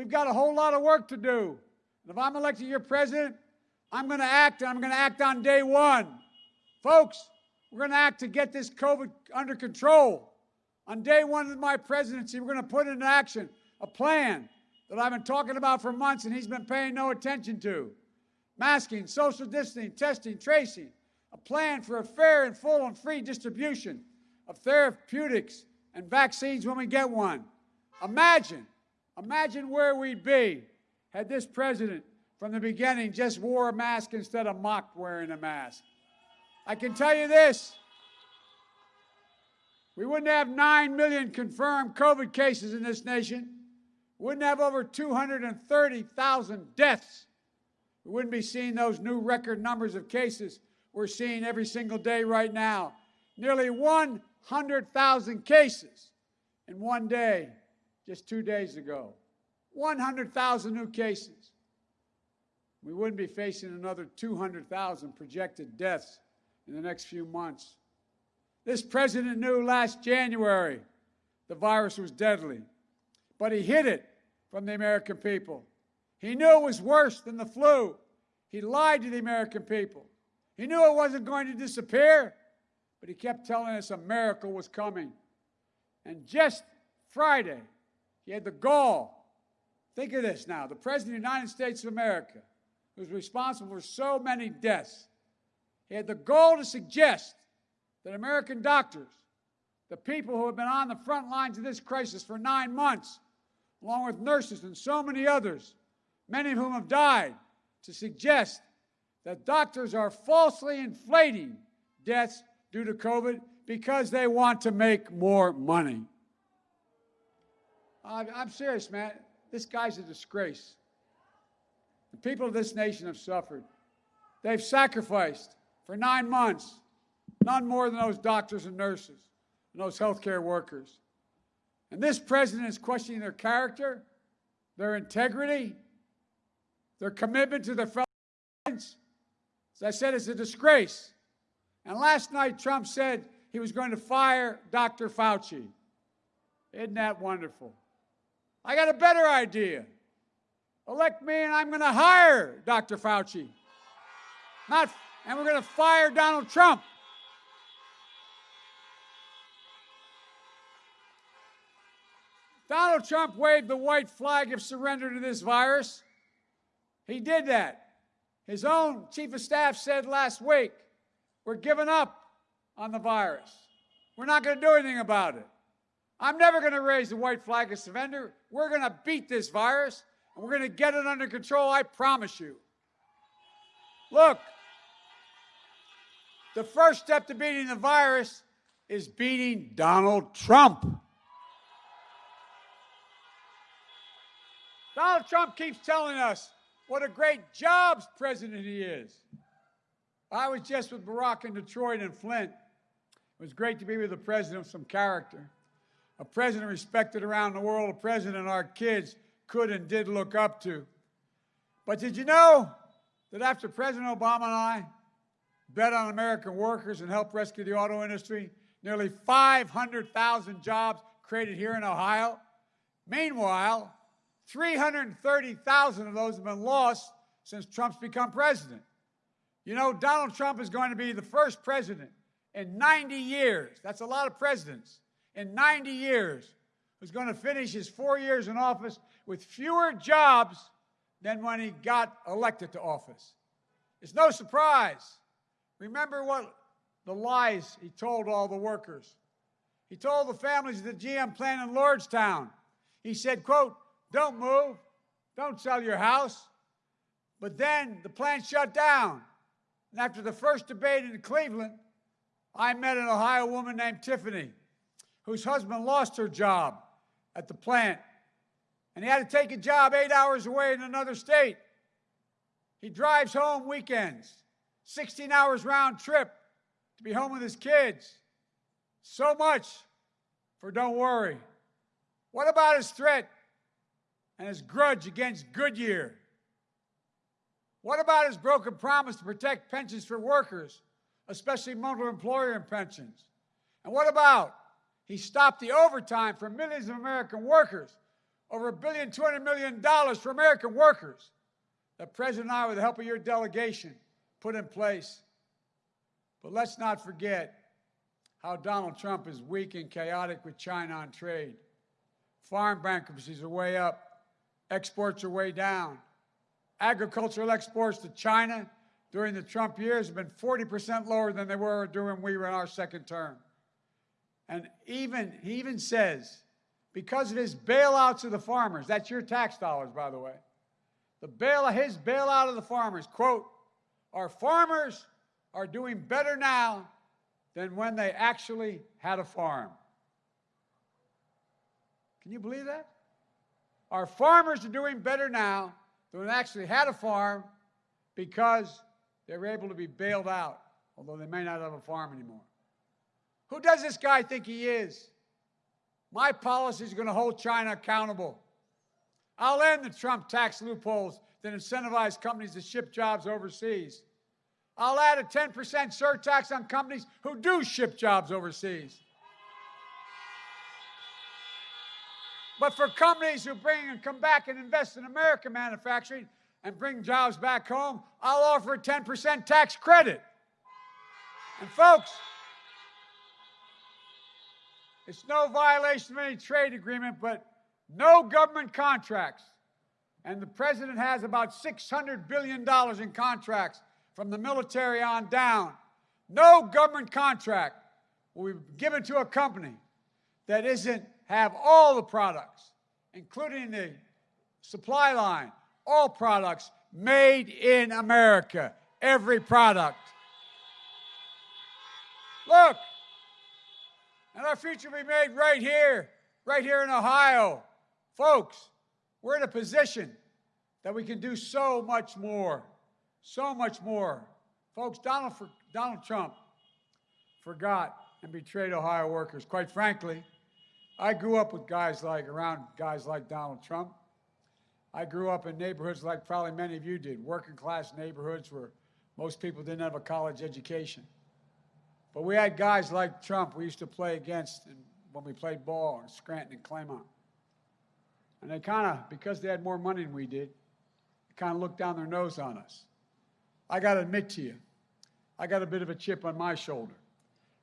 We've got a whole lot of work to do. And if I'm elected your president, I'm going to act, and I'm going to act on day one. Folks, we're going to act to get this COVID under control. On day one of my presidency, we're going to put into action a plan that I've been talking about for months and he's been paying no attention to. Masking, social distancing, testing, tracing, a plan for a fair and full and free distribution of therapeutics and vaccines when we get one. Imagine, imagine where we'd be had this president from the beginning just wore a mask instead of mocked wearing a mask. I can tell you this we wouldn't have 9 million confirmed COVID cases in this nation. We wouldn't have over 230,000 deaths. We wouldn't be seeing those new record numbers of cases we're seeing every single day right now. Nearly 100,000 cases in one day just two days ago. 100,000 new cases. We wouldn't be facing another 200,000 projected deaths in the next few months. This president knew last January the virus was deadly, but he hid it from the American people. He knew it was worse than the flu. He lied to the American people. He knew it wasn't going to disappear, but he kept telling us a miracle was coming. And just Friday, he had the gall. Think of this now the President of the United States of America, who's responsible for so many deaths, he had the gall to suggest that American doctors, the people who have been on the front lines of this crisis for nine months, along with nurses and so many others, many of whom have died, to suggest that doctors are falsely inflating deaths due to COVID because they want to make more money. I'm serious, man. This guy's a disgrace. The people of this nation have suffered. They've sacrificed for nine months none more than those doctors and nurses and those healthcare workers. And this president is questioning their character, their integrity, their commitment to their fellow. As I said, it's a disgrace. And last night, Trump said he was going to fire Dr. Fauci. Isn't that wonderful? I got a better idea. Elect me, and I'm going to hire Dr. Fauci. Not, and we're going to fire Donald Trump. Donald Trump waved the white flag of surrender to this virus. He did that. His own chief of staff said last week, we're giving up on the virus. We're not going to do anything about it. I'm never going to raise the white flag of surrender. We're going to beat this virus, and we're going to get it under control, I promise you. Look, the first step to beating the virus is beating Donald Trump. Donald Trump keeps telling us what a great jobs president he is. I was just with Barack in Detroit and Flint. It was great to be with a president of some character, a president respected around the world, a president our kids could and did look up to. But did you know that after President Obama and I bet on American workers and helped rescue the auto industry, nearly 500,000 jobs created here in Ohio? Meanwhile, 330,000 of those have been lost since Trump's become president. You know, Donald Trump is going to be the first president in 90 years. That's a lot of presidents. In 90 years, who's going to finish his four years in office with fewer jobs than when he got elected to office. It's no surprise. Remember what the lies he told all the workers. He told the families of the GM plant in Lordstown. He said, quote, don't move. Don't sell your house. But then the plant shut down. And after the first debate in Cleveland, I met an Ohio woman named Tiffany, whose husband lost her job at the plant. And he had to take a job eight hours away in another state. He drives home weekends, 16 hours round trip to be home with his kids. So much for don't worry. What about his threat and his grudge against Goodyear? What about his broken promise to protect pensions for workers, especially multiple employer pensions? And what about he stopped the overtime for millions of American workers over a billion, two hundred million dollars for American workers that President and I, with the help of your delegation, put in place. But let's not forget how Donald Trump is weak and chaotic with China on trade. Farm bankruptcies are way up, exports are way down. Agricultural exports to China during the Trump years have been 40% lower than they were during we were in our second term. And even he even says, because of his bailouts of the farmers, that's your tax dollars, by the way, the bail his bailout of the farmers, quote, our farmers are doing better now than when they actually had a farm. Can you believe that? Our farmers are doing better now than when they actually had a farm because they were able to be bailed out, although they may not have a farm anymore. Who does this guy think he is? My policy is going to hold China accountable. I'll end the Trump tax loopholes that incentivize companies to ship jobs overseas. I'll add a 10% surtax on companies who do ship jobs overseas. But for companies who bring and come back and invest in American manufacturing and bring jobs back home, I'll offer a 10% tax credit. And folks, it's no violation of any trade agreement, but no government contracts. And the president has about $600 billion in contracts from the military on down. No government contract will be given to a company that isn't have all the products, including the supply line, all products made in America, every product. Look, and our future will be made right here, right here in Ohio. Folks, we're in a position that we can do so much more, so much more. Folks, Donald, Donald Trump forgot and betrayed Ohio workers. Quite frankly, I grew up with guys like, around guys like Donald Trump. I grew up in neighborhoods like probably many of you did, working class neighborhoods where most people didn't have a college education. But we had guys like Trump we used to play against when we played ball in Scranton and Claymont. And they kind of, because they had more money than we did, kind of looked down their nose on us. I got to admit to you, I got a bit of a chip on my shoulder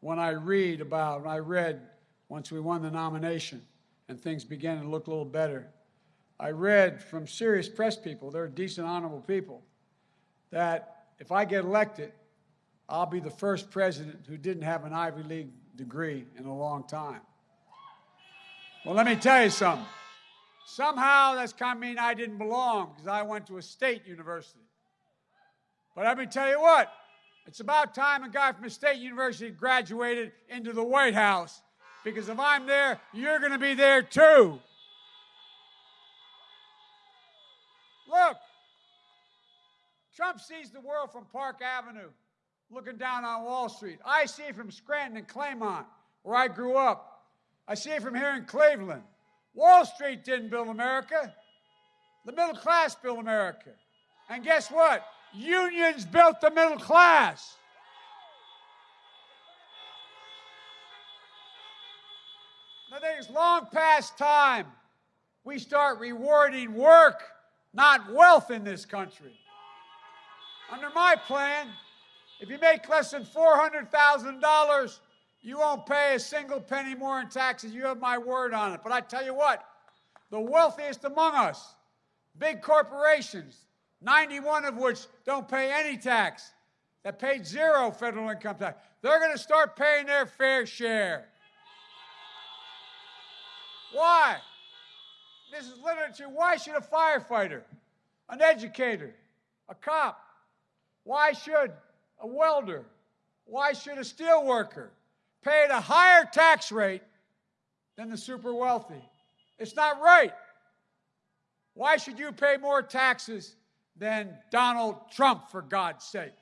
when I read about, when I read once we won the nomination and things began to look a little better. I read from serious press people, they're decent, honorable people, that if I get elected, I'll be the first president who didn't have an Ivy League degree in a long time. Well, let me tell you something. Somehow that's kind of mean I didn't belong because I went to a state university. But let me tell you what, it's about time a guy from a state university graduated into the White House because if I'm there, you're going to be there too. Look, Trump sees the world from Park Avenue looking down on Wall Street. I see it from Scranton and Claymont, where I grew up. I see it from here in Cleveland. Wall Street didn't build America. The middle class built America. And guess what? Unions built the middle class. I think it's long past time we start rewarding work, not wealth in this country. Under my plan, if you make less than $400,000, you won't pay a single penny more in taxes. You have my word on it. But I tell you what, the wealthiest among us, big corporations, 91 of which don't pay any tax, that paid zero federal income tax, they're going to start paying their fair share. Why? This is literature. Why should a firefighter, an educator, a cop, why should a welder, why should a steel worker pay a higher tax rate than the super wealthy? It's not right. Why should you pay more taxes than Donald Trump, for God's sake?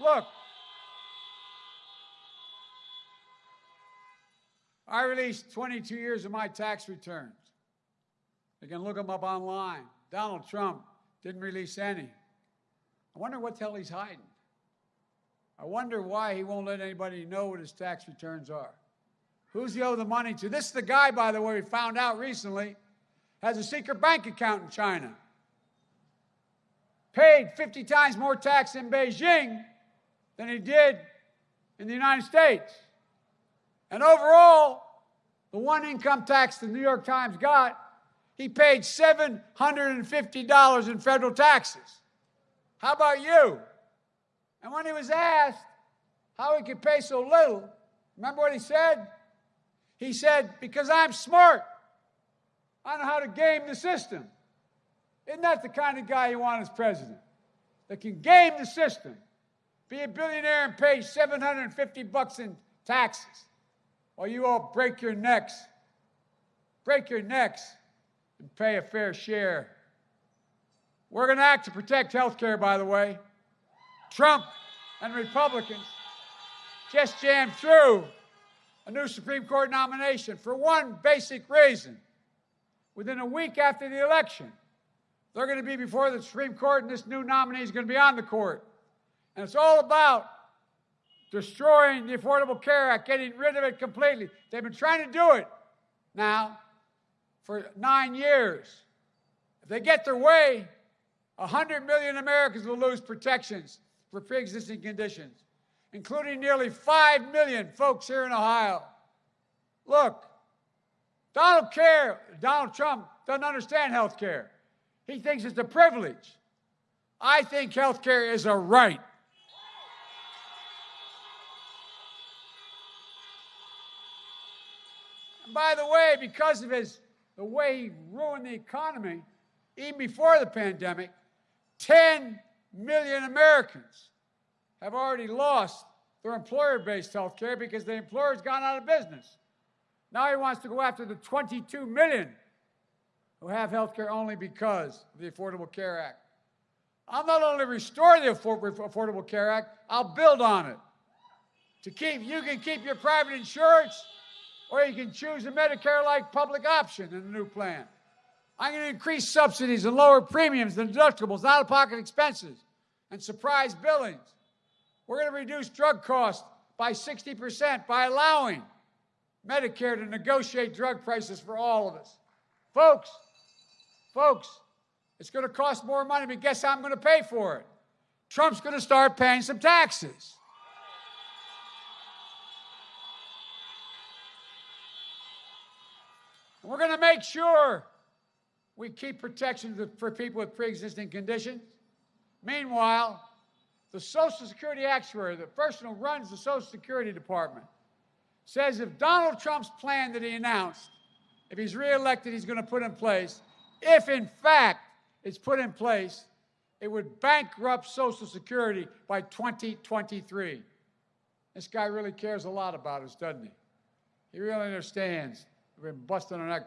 Look, I released 22 years of my tax returns. You can look them up online. Donald Trump didn't release any. I wonder what the hell he's hiding. I wonder why he won't let anybody know what his tax returns are. Who's he owe the money to? This is the guy, by the way, we found out recently. has a secret bank account in China, paid 50 times more tax in Beijing than he did in the United States. And overall, the one income tax the New York Times got, he paid $750 in federal taxes. How about you? And when he was asked how he could pay so little, remember what he said? He said, Because I'm smart. I know how to game the system. Isn't that the kind of guy you want as president? That can game the system, be a billionaire and pay 750 bucks in taxes, while you all break your necks, break your necks, and pay a fair share. We're going to act to protect health care, by the way. Trump and Republicans just jammed through a new Supreme Court nomination for one basic reason. Within a week after the election, they're going to be before the Supreme Court, and this new nominee is going to be on the court. And it's all about destroying the Affordable Care Act, getting rid of it completely. They've been trying to do it now for nine years. If they get their way, 100 million Americans will lose protections for pre existing conditions, including nearly 5 million folks here in Ohio. Look, Donald care, Donald Trump doesn't understand health care. He thinks it's a privilege. I think health care is a right. And by the way, because of his the way he ruined the economy, even before the pandemic, 10 million Americans have already lost their employer-based health care because the employer's gone out of business. Now he wants to go after the 22 million who have health care only because of the Affordable Care Act. I'll not only restore the Affordable Care Act, I'll build on it. To keep, you can keep your private insurance, or you can choose a Medicare-like public option in the new plan. I'm going to increase subsidies and lower premiums and deductibles, out-of-pocket expenses, and surprise billings. We're going to reduce drug costs by 60% by allowing Medicare to negotiate drug prices for all of us. Folks, folks, it's going to cost more money, but guess how I'm going to pay for it? Trump's going to start paying some taxes. We're going to make sure we keep protection for people with pre existing conditions. Meanwhile, the Social Security actuary, the person who runs the Social Security Department, says if Donald Trump's plan that he announced, if he's reelected, he's going to put in place, if in fact it's put in place, it would bankrupt Social Security by 2023. This guy really cares a lot about us, doesn't he? He really understands. We've been busting our neck,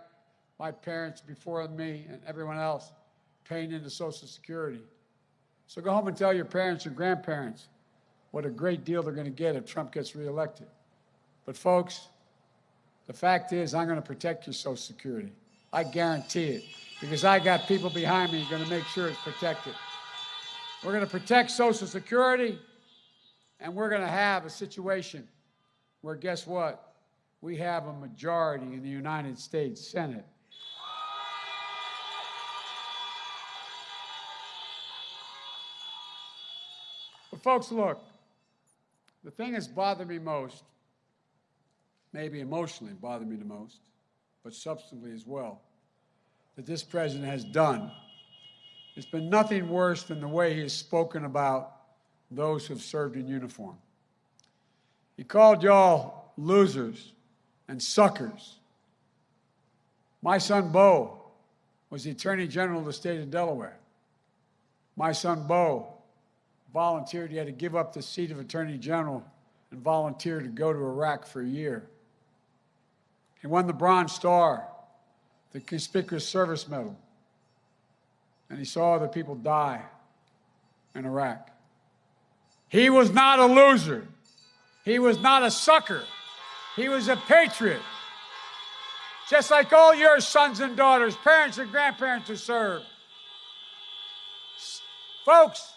my parents before me and everyone else, paying into Social Security. So go home and tell your parents and grandparents what a great deal they're going to get if Trump gets reelected. But, folks, the fact is, I'm going to protect your Social Security. I guarantee it because I got people behind me going to make sure it's protected. We're going to protect Social Security, and we're going to have a situation where, guess what? We have a majority in the United States Senate. Folks, look, the thing that's bothered me most maybe emotionally bothered me the most, but substantively as well, that this president has done. It's been nothing worse than the way he has spoken about those who have served in uniform. He called y'all losers and suckers. My son Beau was the Attorney General of the state of Delaware. My son Beau volunteered, he had to give up the seat of Attorney General and volunteer to go to Iraq for a year. He won the Bronze Star, the Conspicuous Service Medal, and he saw other people die in Iraq. He was not a loser. He was not a sucker. He was a patriot. Just like all your sons and daughters, parents and grandparents who served. Folks,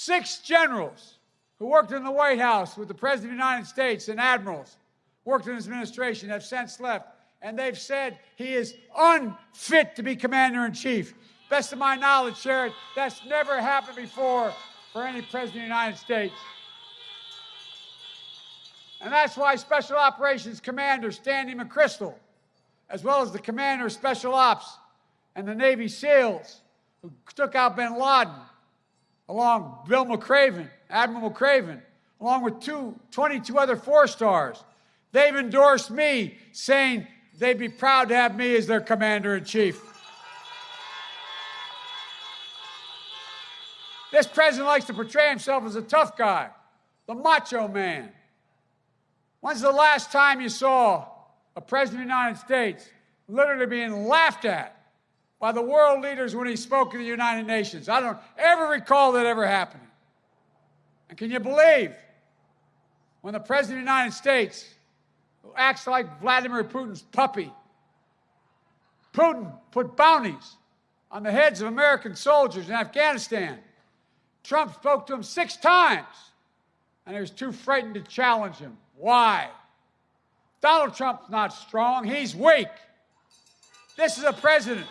six generals who worked in the White House with the President of the United States and admirals worked in his administration, have since left. and they've said he is unfit to be commander in chief. Best of my knowledge, Sherrod, that's never happened before for any president of the United States. And that's why Special Operations Commander Stanley McChrystal, as well as the Commander of Special Ops and the Navy SEALs who took out bin Laden, along Bill McRaven, Admiral McRaven, along with two, 22 other four stars, they've endorsed me, saying they'd be proud to have me as their commander in chief. This president likes to portray himself as a tough guy, the macho man. When's the last time you saw a president of the United States literally being laughed at by the world leaders when he spoke at the United Nations? I don't ever recall that ever happening. And can you believe when the president of the United States, acts like Vladimir Putin's puppy, Putin put bounties on the heads of American soldiers in Afghanistan. Trump spoke to him six times, and he was too frightened to challenge him. Why? Donald Trump's not strong, he's weak. This is a president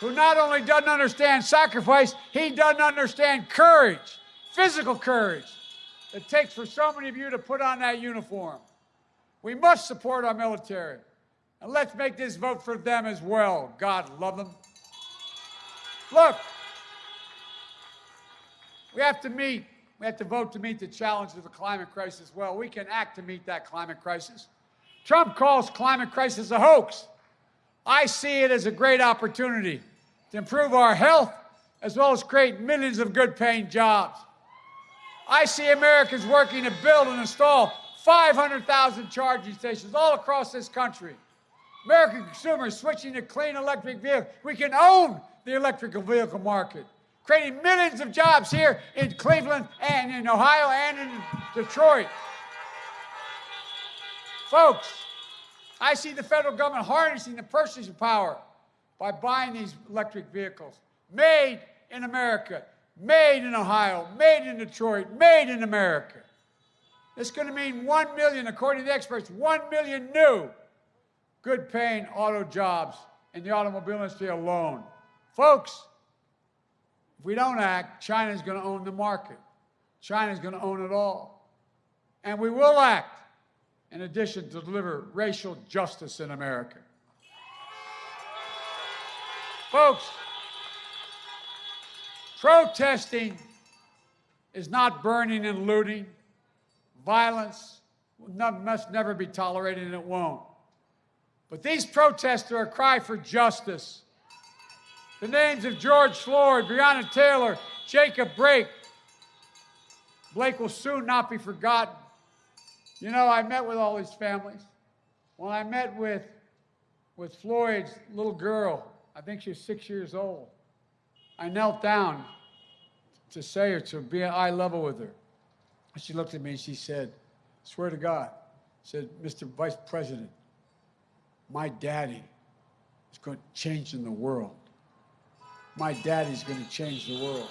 who not only doesn't understand sacrifice, he doesn't understand courage, physical courage, it takes for so many of you to put on that uniform. We must support our military. And let's make this vote for them as well. God love them. Look, we have to meet we have to vote to meet the challenge of the climate crisis. Well, we can act to meet that climate crisis. Trump calls climate crisis a hoax. I see it as a great opportunity to improve our health as well as create millions of good paying jobs. I see Americans working to build and install 500,000 charging stations all across this country. American consumers switching to clean electric vehicles. We can own the electrical vehicle market creating millions of jobs here in Cleveland and in Ohio and in Detroit. Folks, I see the federal government harnessing the purchasing power by buying these electric vehicles made in America, made in Ohio, made in Detroit, made in America. It's going to mean 1 million, according to the experts, 1 million new good paying auto jobs in the automobile industry alone. Folks, if we don't act, China's going to own the market. China's going to own it all. And we will act in addition to deliver racial justice in America. Folks, protesting is not burning and looting. Violence must never be tolerated, and it won't. But these protests are a cry for justice the names of George Floyd, Breonna Taylor, Jacob Blake. Blake will soon not be forgotten. You know, I met with all these families. When I met with, with Floyd's little girl, I think she was six years old, I knelt down to say her, to be at eye level with her. She looked at me and she said, swear to God, said, Mr. Vice President, my daddy is going to change in the world my daddy's going to change the world.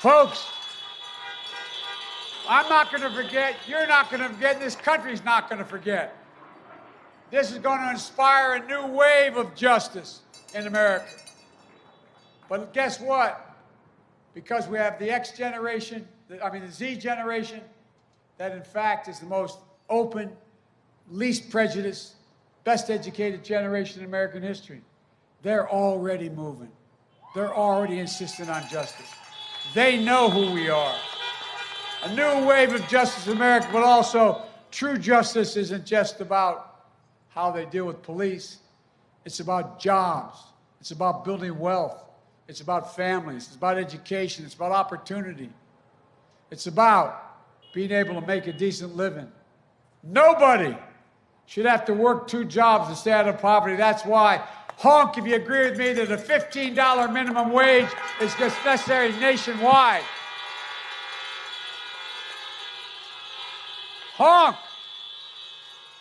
Folks, I'm not going to forget, you're not going to forget, this country's not going to forget. This is going to inspire a new wave of justice in America. But guess what? Because we have the X generation, I mean the Z generation, that in fact is the most open, least prejudiced, best educated generation in American history. They're already moving. They're already insisting on justice. They know who we are. A new wave of justice in America, but also true justice isn't just about how they deal with police. It's about jobs. It's about building wealth. It's about families. It's about education. It's about opportunity. It's about being able to make a decent living. Nobody should have to work two jobs to stay out of poverty. That's why honk if you agree with me that a $15 minimum wage is just necessary nationwide. Honk.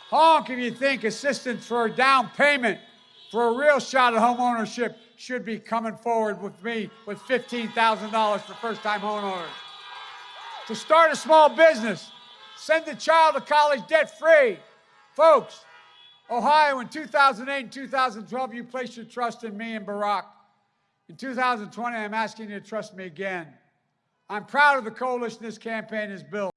Honk if you think assistance for a down payment for a real shot at home ownership should be coming forward with me with $15,000 for first time homeowners. To start a small business, send a child to college debt free. Folks, Ohio, in 2008 and 2012, you placed your trust in me and Barack. In 2020, I'm asking you to trust me again. I'm proud of the coalition this campaign has built.